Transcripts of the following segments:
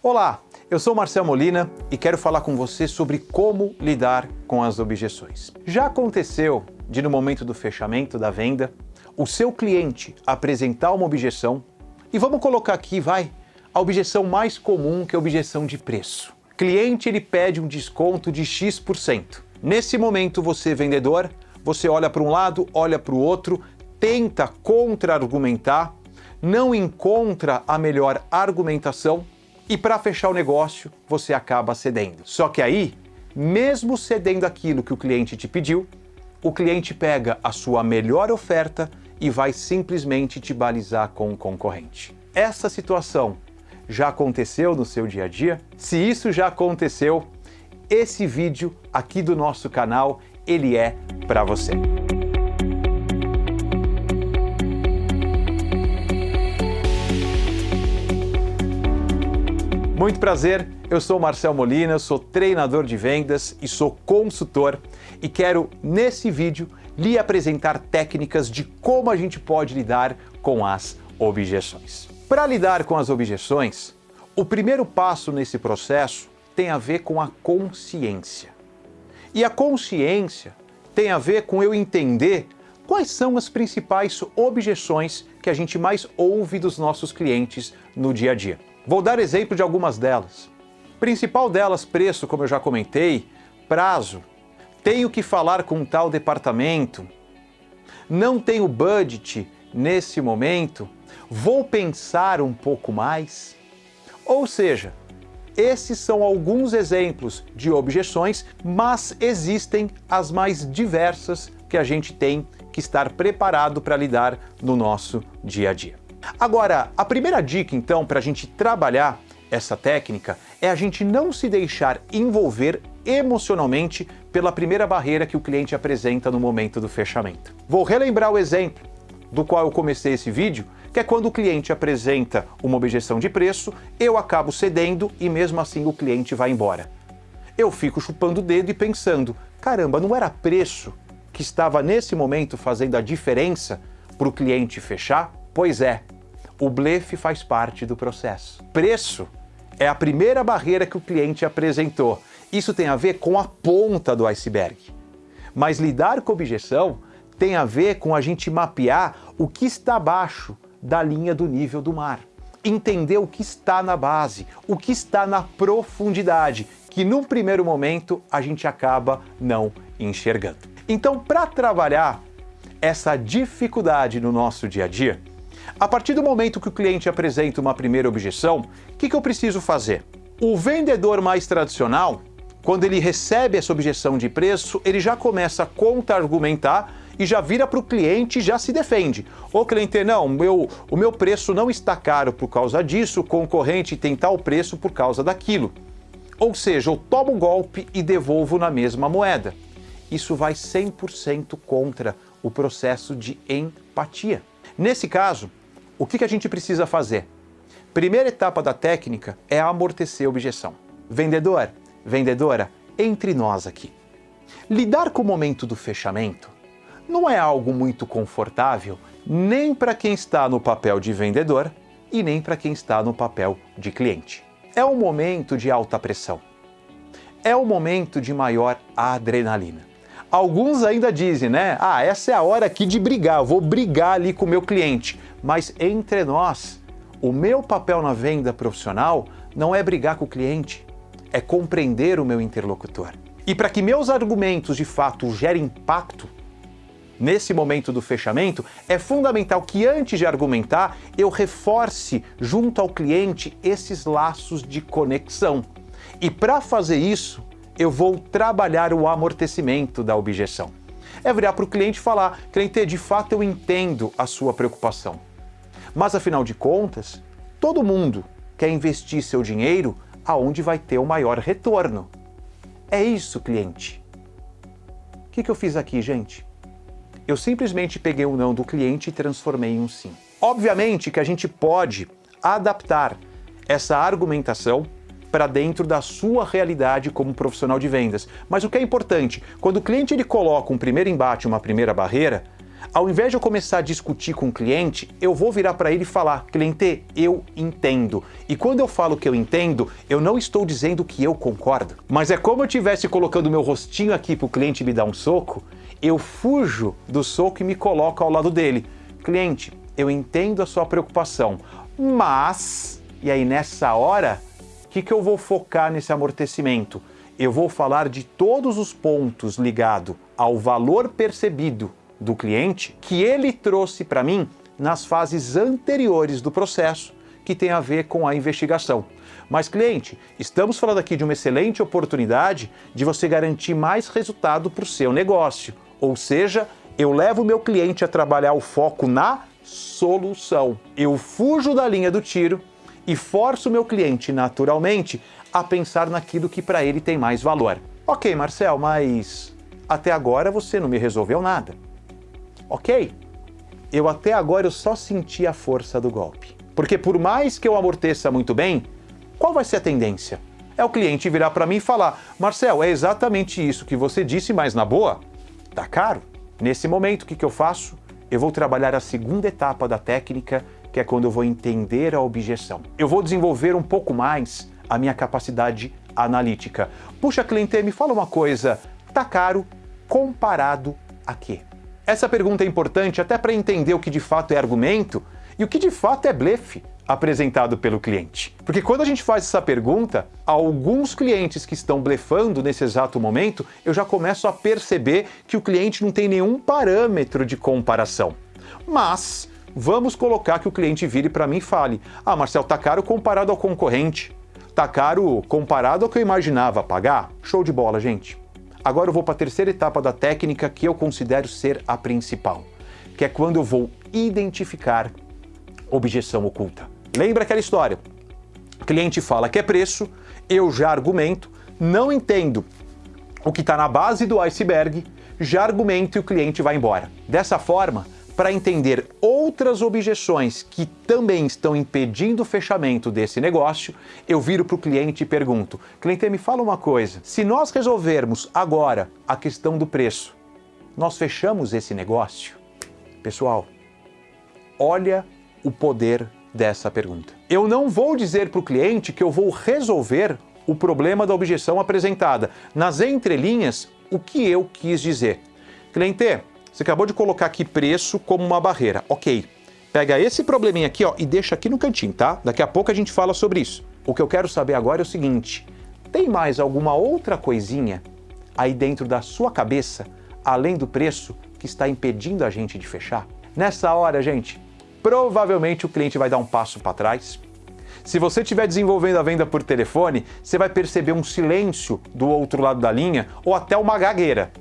Olá, eu sou Marcel Molina e quero falar com você sobre como lidar com as objeções. Já aconteceu de no momento do fechamento da venda, o seu cliente apresentar uma objeção e vamos colocar aqui, vai, a objeção mais comum que é a objeção de preço. Cliente ele pede um desconto de X%. Nesse momento você vendedor, você olha para um lado, olha para o outro, tenta contra-argumentar, não encontra a melhor argumentação e para fechar o negócio você acaba cedendo. Só que aí, mesmo cedendo aquilo que o cliente te pediu, o cliente pega a sua melhor oferta e vai simplesmente te balizar com o concorrente. Essa situação já aconteceu no seu dia a dia? Se isso já aconteceu, esse vídeo aqui do nosso canal, ele é para você. Muito prazer, eu sou Marcel Molina, sou treinador de vendas e sou consultor e quero, nesse vídeo, lhe apresentar técnicas de como a gente pode lidar com as objeções. Para lidar com as objeções, o primeiro passo nesse processo tem a ver com a consciência. E a consciência tem a ver com eu entender quais são as principais objeções que a gente mais ouve dos nossos clientes no dia a dia. Vou dar exemplo de algumas delas. Principal delas, preço, como eu já comentei, prazo, tenho que falar com tal departamento, não tenho budget nesse momento, vou pensar um pouco mais. Ou seja, esses são alguns exemplos de objeções, mas existem as mais diversas que a gente tem que estar preparado para lidar no nosso dia a dia. Agora, a primeira dica então para a gente trabalhar essa técnica é a gente não se deixar envolver emocionalmente pela primeira barreira que o cliente apresenta no momento do fechamento. Vou relembrar o exemplo do qual eu comecei esse vídeo, que é quando o cliente apresenta uma objeção de preço, eu acabo cedendo e mesmo assim o cliente vai embora. Eu fico chupando o dedo e pensando, caramba, não era preço que estava nesse momento fazendo a diferença para o cliente fechar? Pois é, o blefe faz parte do processo. Preço é a primeira barreira que o cliente apresentou. Isso tem a ver com a ponta do iceberg. Mas lidar com objeção tem a ver com a gente mapear o que está abaixo da linha do nível do mar. Entender o que está na base, o que está na profundidade, que num primeiro momento a gente acaba não enxergando. Então, para trabalhar essa dificuldade no nosso dia a dia, a partir do momento que o cliente apresenta uma primeira objeção, o que, que eu preciso fazer? O vendedor mais tradicional, quando ele recebe essa objeção de preço, ele já começa a contra-argumentar e já vira para o cliente e já se defende. O cliente, não, meu, o meu preço não está caro por causa disso, o concorrente tem tal preço por causa daquilo. Ou seja, eu tomo um golpe e devolvo na mesma moeda. Isso vai 100% contra o processo de empatia. Nesse caso, o que a gente precisa fazer? Primeira etapa da técnica é amortecer a objeção. Vendedor, vendedora, entre nós aqui. Lidar com o momento do fechamento não é algo muito confortável nem para quem está no papel de vendedor e nem para quem está no papel de cliente. É um momento de alta pressão. É um momento de maior adrenalina. Alguns ainda dizem, né? Ah, essa é a hora aqui de brigar, eu vou brigar ali com o meu cliente. Mas entre nós, o meu papel na venda profissional não é brigar com o cliente, é compreender o meu interlocutor. E para que meus argumentos de fato gerem impacto, nesse momento do fechamento, é fundamental que antes de argumentar eu reforce junto ao cliente esses laços de conexão. E para fazer isso, eu vou trabalhar o amortecimento da objeção. É virar para o cliente e falar, cliente, de fato eu entendo a sua preocupação. Mas afinal de contas, todo mundo quer investir seu dinheiro aonde vai ter o maior retorno. É isso, cliente. O que, que eu fiz aqui, gente? Eu simplesmente peguei o um não do cliente e transformei em um sim. Obviamente que a gente pode adaptar essa argumentação para dentro da sua realidade como profissional de vendas. Mas o que é importante, quando o cliente ele coloca um primeiro embate, uma primeira barreira, Ao invés de eu começar a discutir com o cliente, eu vou virar para ele e falar, cliente, eu entendo. E quando eu falo que eu entendo, eu não estou dizendo que eu concordo. Mas é como eu estivesse colocando meu rostinho aqui para o cliente me dar um soco, eu fujo do soco e me coloco ao lado dele. Cliente, eu entendo a sua preocupação, mas... E aí nessa hora, o que, que eu vou focar nesse amortecimento? Eu vou falar de todos os pontos ligados ao valor percebido do cliente que ele trouxe para mim nas fases anteriores do processo que tem a ver com a investigação. Mas cliente, estamos falando aqui de uma excelente oportunidade de você garantir mais resultado para o seu negócio. Ou seja, eu levo o meu cliente a trabalhar o foco na solução. Eu fujo da linha do tiro e forço o meu cliente naturalmente a pensar naquilo que para ele tem mais valor. Ok, Marcel, mas até agora você não me resolveu nada. Ok, eu até agora eu só senti a força do golpe. Porque por mais que eu amorteça muito bem, qual vai ser a tendência? É o cliente virar para mim e falar, Marcel, é exatamente isso que você disse, mas na boa, tá caro. Nesse momento, o que, que eu faço? Eu vou trabalhar a segunda etapa da técnica, que é quando eu vou entender a objeção. Eu vou desenvolver um pouco mais a minha capacidade analítica. Puxa, cliente, me fala uma coisa, tá caro comparado a quê? Essa pergunta é importante até para entender o que de fato é argumento e o que de fato é blefe apresentado pelo cliente. Porque quando a gente faz essa pergunta, alguns clientes que estão blefando nesse exato momento, eu já começo a perceber que o cliente não tem nenhum parâmetro de comparação. Mas vamos colocar que o cliente vire para mim e fale: "Ah, Marcel, tá caro comparado ao concorrente. Tá caro comparado ao que eu imaginava pagar". Show de bola, gente. Agora eu vou para a terceira etapa da técnica que eu considero ser a principal, que é quando eu vou identificar objeção oculta. Lembra aquela história? O cliente fala que é preço, eu já argumento, não entendo o que está na base do iceberg, já argumento e o cliente vai embora. Dessa forma, para entender outras objeções que também estão impedindo o fechamento desse negócio, eu viro para o cliente e pergunto, cliente, me fala uma coisa, se nós resolvermos agora a questão do preço, nós fechamos esse negócio? Pessoal, olha o poder dessa pergunta. Eu não vou dizer para o cliente que eu vou resolver o problema da objeção apresentada. Nas entrelinhas, o que eu quis dizer. Cliente, você acabou de colocar aqui preço como uma barreira. Ok. Pega esse probleminha aqui ó, e deixa aqui no cantinho, tá? Daqui a pouco a gente fala sobre isso. O que eu quero saber agora é o seguinte, tem mais alguma outra coisinha aí dentro da sua cabeça, além do preço, que está impedindo a gente de fechar? Nessa hora, gente, provavelmente o cliente vai dar um passo para trás. Se você estiver desenvolvendo a venda por telefone, você vai perceber um silêncio do outro lado da linha ou até uma gagueira.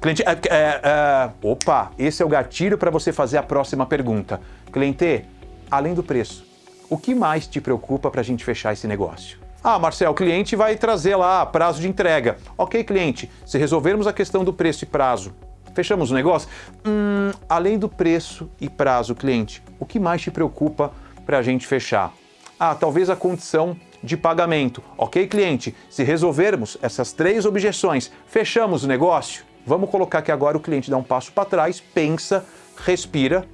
Cliente, é, é, é, opa, esse é o gatilho para você fazer a próxima pergunta. Cliente, além do preço, o que mais te preocupa para a gente fechar esse negócio? Ah, Marcel, o cliente vai trazer lá prazo de entrega. Ok, cliente, se resolvermos a questão do preço e prazo, fechamos o negócio? Hum, além do preço e prazo, cliente, o que mais te preocupa para a gente fechar? Ah, talvez a condição de pagamento. Ok, cliente, se resolvermos essas três objeções, fechamos o negócio? Vamos colocar que agora o cliente dá um passo para trás, pensa, respira,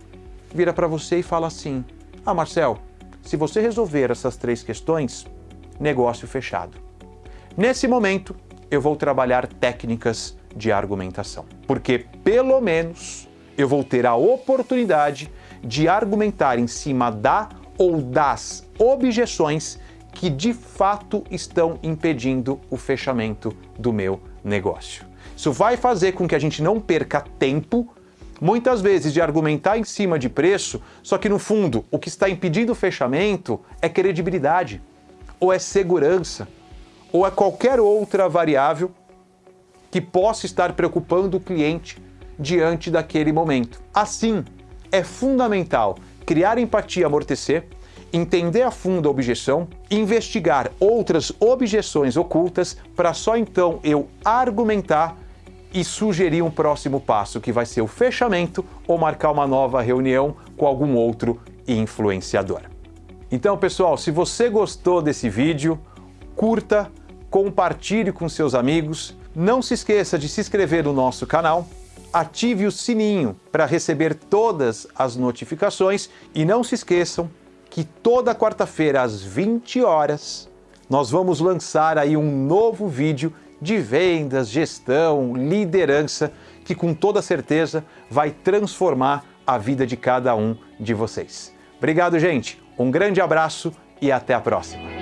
vira para você e fala assim, ah Marcel, se você resolver essas três questões, negócio fechado. Nesse momento, eu vou trabalhar técnicas de argumentação, porque pelo menos eu vou ter a oportunidade de argumentar em cima da ou das objeções que de fato estão impedindo o fechamento do meu negócio. Isso vai fazer com que a gente não perca tempo, muitas vezes, de argumentar em cima de preço, só que no fundo o que está impedindo o fechamento é credibilidade, ou é segurança, ou é qualquer outra variável que possa estar preocupando o cliente diante daquele momento. Assim, é fundamental criar empatia e amortecer, entender a fundo a objeção, investigar outras objeções ocultas para só então eu argumentar e sugerir um próximo passo, que vai ser o fechamento ou marcar uma nova reunião com algum outro influenciador. Então, pessoal, se você gostou desse vídeo, curta, compartilhe com seus amigos, não se esqueça de se inscrever no nosso canal, ative o sininho para receber todas as notificações e não se esqueçam que toda quarta-feira às 20 horas nós vamos lançar aí um novo vídeo de vendas, gestão, liderança que com toda certeza vai transformar a vida de cada um de vocês. Obrigado, gente. Um grande abraço e até a próxima.